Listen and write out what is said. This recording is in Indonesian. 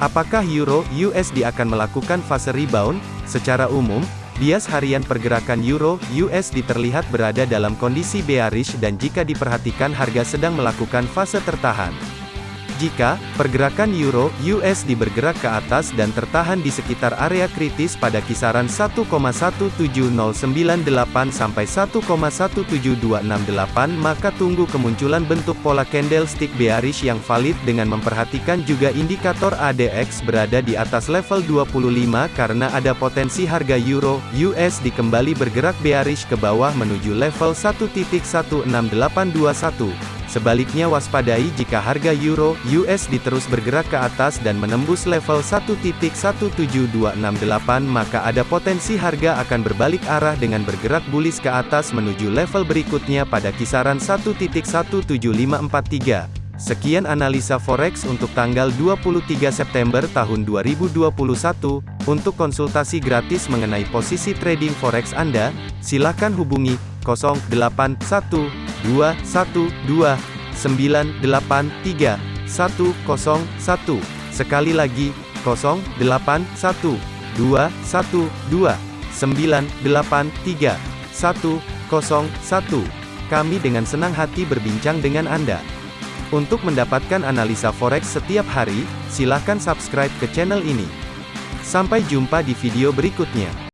Apakah Euro USD akan melakukan fase rebound? Secara umum, bias harian pergerakan Euro USD terlihat berada dalam kondisi bearish dan jika diperhatikan harga sedang melakukan fase tertahan. Jika pergerakan euro USD bergerak ke atas dan tertahan di sekitar area kritis pada kisaran 1,17098 sampai 1,17268 maka tunggu kemunculan bentuk pola candlestick bearish yang valid dengan memperhatikan juga indikator ADX berada di atas level 25 karena ada potensi harga euro USD kembali bergerak bearish ke bawah menuju level 1.16821 Sebaliknya waspadai jika harga euro USD terus bergerak ke atas dan menembus level 1.17268 maka ada potensi harga akan berbalik arah dengan bergerak bullish ke atas menuju level berikutnya pada kisaran 1.17543. Sekian analisa forex untuk tanggal 23 September tahun 2021. Untuk konsultasi gratis mengenai posisi trading forex Anda, silakan hubungi 081212983101. Sekali lagi, 081212983101. Kami dengan senang hati berbincang dengan Anda. Untuk mendapatkan analisa forex setiap hari, silakan subscribe ke channel ini. Sampai jumpa di video berikutnya.